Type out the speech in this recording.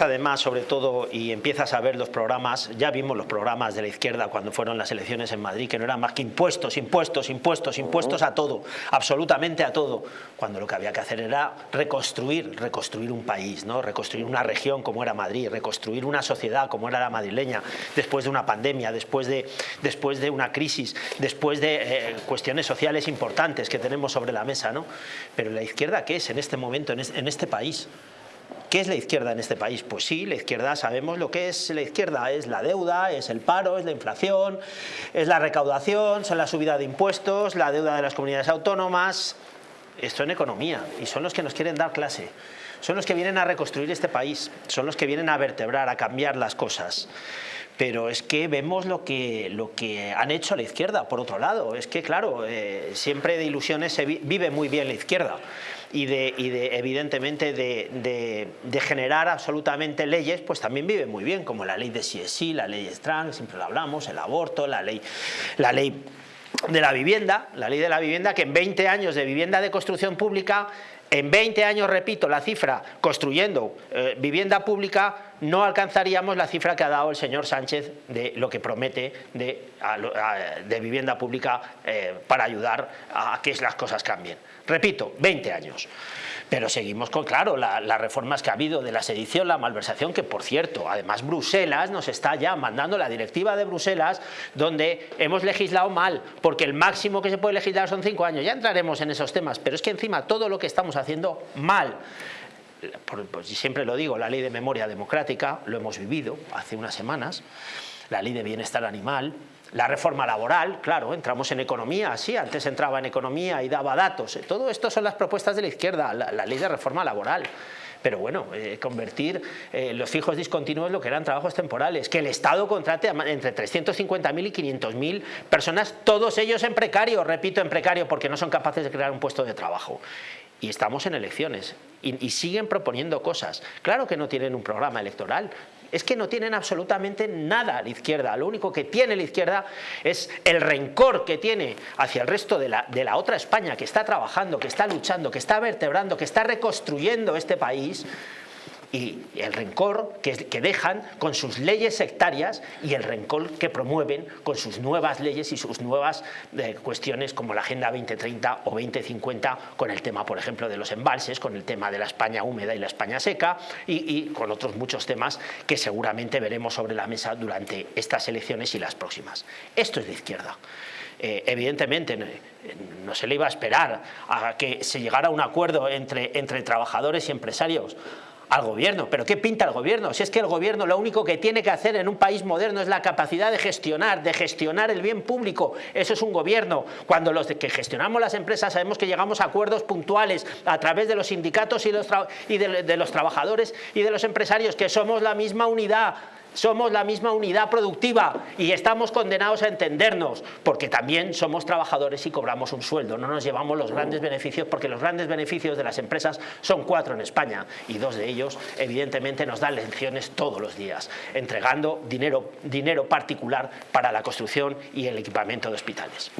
además, sobre todo, y empiezas a ver los programas, ya vimos los programas de la izquierda cuando fueron las elecciones en Madrid, que no eran más que impuestos, impuestos, impuestos, impuestos a todo, absolutamente a todo, cuando lo que había que hacer era reconstruir, reconstruir un país, ¿no? reconstruir una región como era Madrid, reconstruir una sociedad como era la madrileña, después de una pandemia, después de, después de una crisis, después de eh, cuestiones sociales importantes que tenemos sobre la mesa. ¿no? Pero la izquierda, ¿qué es en este momento, en este país? ¿Qué es la izquierda en este país? Pues sí, la izquierda sabemos lo que es la izquierda, es la deuda, es el paro, es la inflación, es la recaudación, son la subida de impuestos, la deuda de las comunidades autónomas, esto en economía, y son los que nos quieren dar clase, son los que vienen a reconstruir este país, son los que vienen a vertebrar, a cambiar las cosas pero es que vemos lo que, lo que han hecho la izquierda, por otro lado. Es que, claro, eh, siempre de ilusiones se vive muy bien la izquierda y, de, evidentemente, de, generar absolutamente leyes, pues también vive muy bien, como la ley de sí la ley trans, siempre lo hablamos, el aborto, la ley, la ley de la vivienda, la ley de la vivienda que en 20 años de vivienda de construcción pública en 20 años, repito, la cifra construyendo eh, vivienda pública no alcanzaríamos la cifra que ha dado el señor Sánchez de lo que promete de, vivienda pública eh, para ayudar a que las cosas cambien. Repito, 20 años. Pero seguimos con, claro, las reformas que ha habido de la sedición, la malversación, que por cierto, además Bruselas nos está ya mandando la directiva de Bruselas donde hemos legislado mal, porque el máximo que se puede legislar son cinco años. Ya entraremos en esos temas, pero es que encima todo lo que estamos haciendo mal, pues siempre lo digo, la ley de memoria democrática, lo hemos vivido hace unas semanas, la ley de bienestar animal, la reforma laboral, claro, entramos en economía, sí, antes entraba en economía y daba datos. Todo esto son las propuestas de la izquierda, la, ley de reforma laboral. Pero bueno, eh, convertir eh, los fijos discontinuos lo que eran trabajos temporales, que el Estado contrate entre 350.000 y 500.000 personas, todos ellos en precario, repito, en precario, porque no son capaces de crear un puesto de trabajo y estamos en elecciones y, siguen proponiendo cosas. Claro que no tienen un programa electoral, es que no tienen absolutamente nada la izquierda. Lo único que tiene la izquierda es el rencor que tiene hacia el resto de la, de la otra España que está trabajando, que está luchando, que está vertebrando, que está reconstruyendo este país y el rencor que, dejan con sus leyes sectarias y el rencor que promueven con sus nuevas leyes y sus nuevas eh, cuestiones como la Agenda 2030 o 2050 con el tema, por ejemplo, de los embalses, con el tema de la España húmeda y la España seca y, con otros muchos temas que seguramente veremos sobre la mesa durante estas elecciones y las próximas. Esto es de izquierda. Eh, evidentemente no se le iba a esperar a que se llegara a un acuerdo entre, entre trabajadores y empresarios al gobierno. ¿Pero qué pinta el gobierno? Si es que el gobierno lo único que tiene que hacer en un país moderno es la capacidad de gestionar, de gestionar el bien público. Eso es un gobierno. Cuando los que gestionamos las empresas sabemos que llegamos a acuerdos puntuales a través de los sindicatos y, y de los trabajadores y de los empresarios, que somos la misma unidad somos la misma unidad productiva y estamos condenados a entendernos, porque también somos trabajadores y cobramos un sueldo, no nos llevamos los grandes beneficios, porque los grandes beneficios de las empresas son cuatro en España y dos de ellos evidentemente nos dan lecciones todos los días, entregando dinero, dinero particular para la construcción y el equipamiento de hospitales.